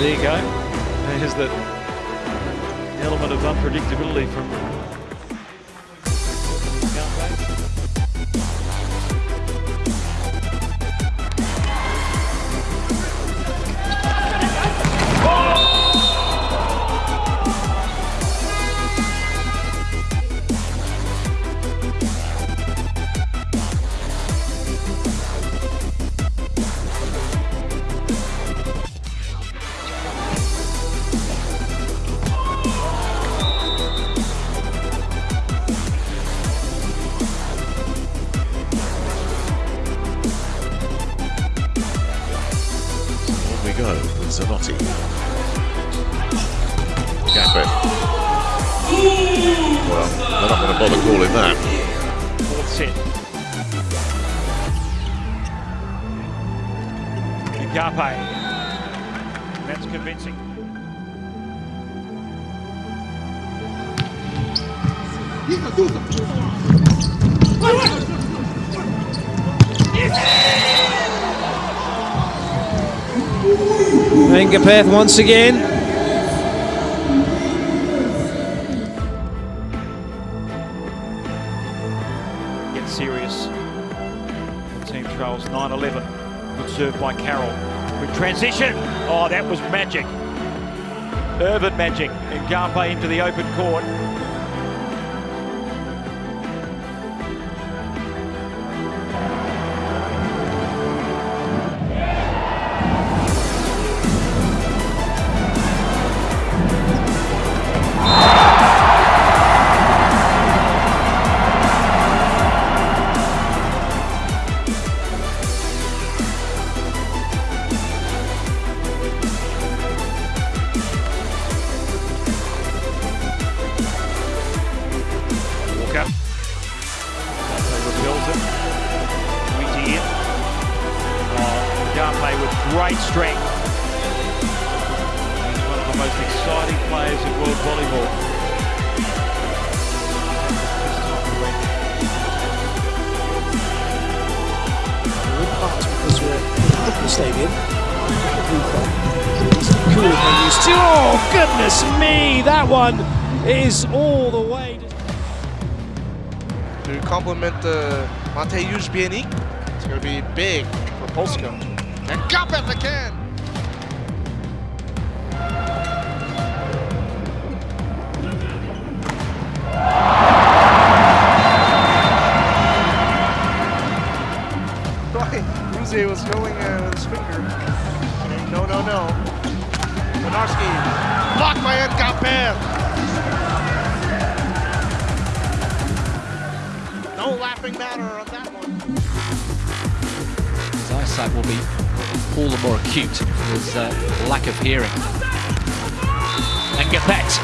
There you go. There's the element of unpredictability from Set. Eh? Garpe. That's convincing. Ngapeth once again. Good serve by Carroll. Good transition. Oh, that was magic. Earvin magic. And Garpe into the open court. Great strength. He's one of the most exciting players in world volleyball. We're in part because we're in Liverpool Stadium. It's cool when you still. Oh goodness me! That one is all the way. to complement uh, Mateusz Bieniek. It's going to be big for Polska. Ngapeth again! Right, Ruze was going uh, with his finger. No, no, no. Konarski, blocked by Ngapet. No laughing matter on that one. His will be all the more acute from his uh, lack of hearing. Ngapeth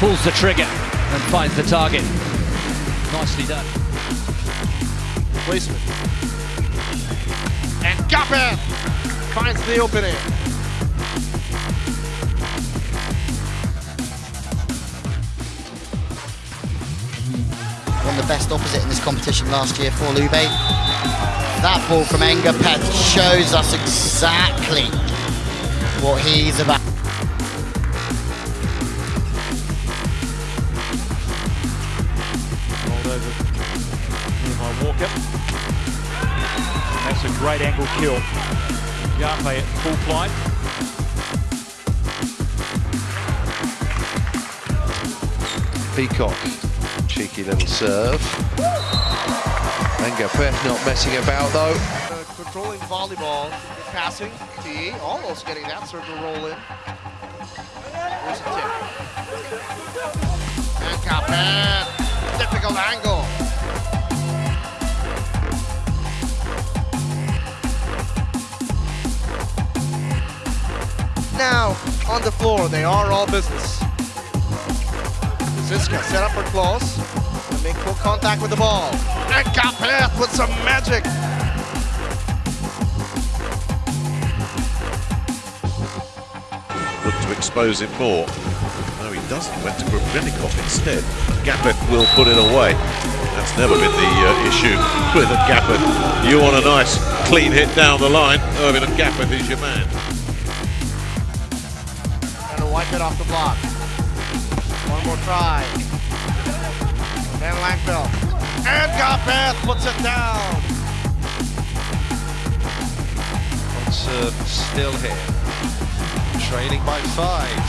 pulls the trigger and finds the target. Nicely done. Placement. And Gapet finds the opening. Won the best opposite in this competition last year for Lube. That ball from Ngapeth shows us exactly what he's about. Rolled over here by Walker. That's a great angle kill. Garpe at full flight. Peacock, cheeky little serve. Ngapeth not messing about though. Controlling volleyball, passing. T almost getting that serve to roll in. Here's a tip. Ngapeth, difficult angle. Now, on the floor, they are all business. Ziska set up her close and make full contact with the ball. Ngapeth with some magic. Look to expose him more. No, he doesn't. Went to Grebennikov instead. Ngapeth will put it away. That's never been the uh, issue with a Gappet. You want a nice clean hit down the line. Earvin Ngapeth is your man. Whitehead off the block. One more try. Van Langveld. Ngapeth puts it down. On Serve uh, still here. Trailing by five.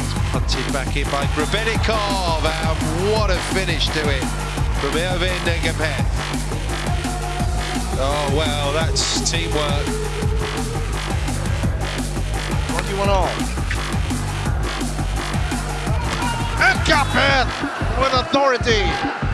It's punted back in by Grebennikov. And what a finish to it from Earvin Ngapeth. Oh, well, that's teamwork. 21 all. Ngapeth with authority.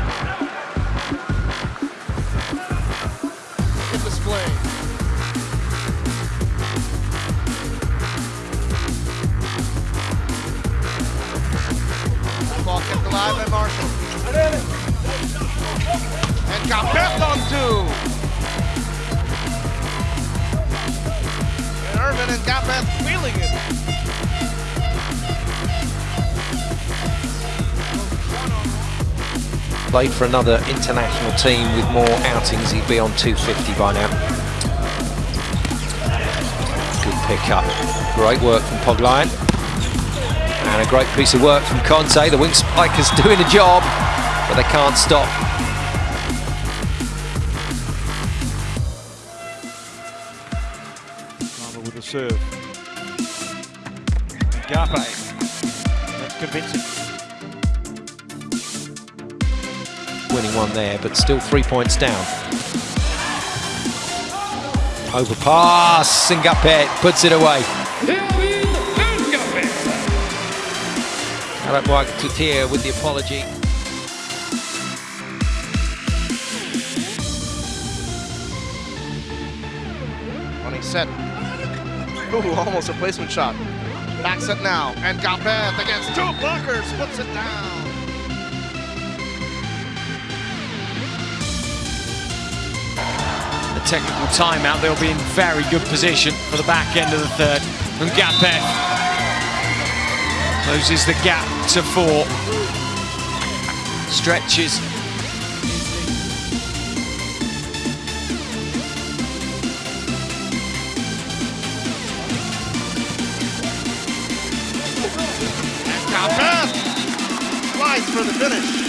Played for another international team with more outings, he'd be on 250 by now. Good pickup. Great work from Poglayan. And a great piece of work from Conte. The wing spikers doing a job, but they can't stop. With the serve. Garpe. That's convincing. Winning one there, but still three points down. Overpass, Singapet puts it away. Arab Mark Tutir with the apology. Running set. Ooh, almost a placement shot. Back set now. Ngapeth against two blockers puts it down. Technical timeout, they'll be in very good position for the back end of the third. Ngapeth closes the gap to four. Stretches. For the finish.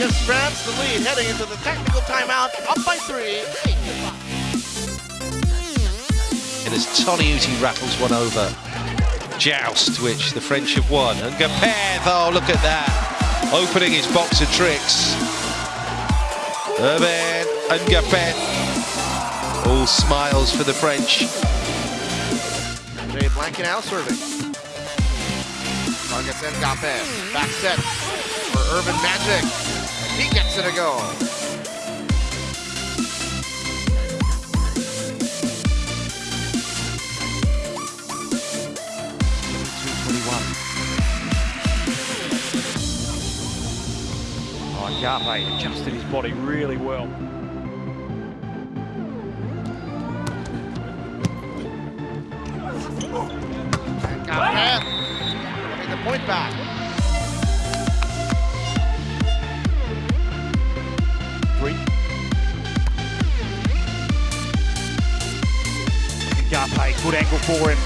Gives France the lead heading into the technical timeout. Up by three. Eight to five. And as Toniutti rattles one over. Joust, which the French have won. Ngapeth, oh, look at that. Opening his box of tricks. Urban and Gapeth. All smiles for the French. Jay Blankenau serving. Targets and Gopeth. Back set for Earvin Magic. He gets it a go. Oh, Garpe adjusted his body really well. And getting the point back. Good angle for him.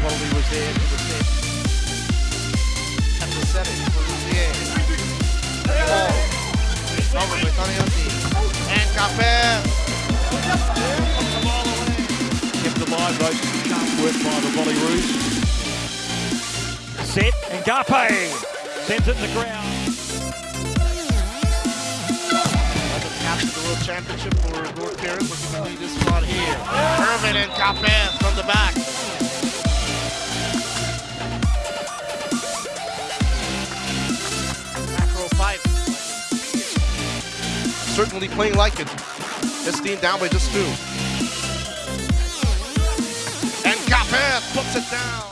Quality was there. He was there. At the setting for Lucier. Ball. Over with Tony Ngapeth. Kept alive, though. Sharp work by the Volleyroos. Set, and Garpe sends it to the ground. Championship for North Carolina. Looking to lead this spot here. Earvin Ngapeth from the back. Macro pipe. Certainly playing like it. This down by just two. And Gopeth puts it down.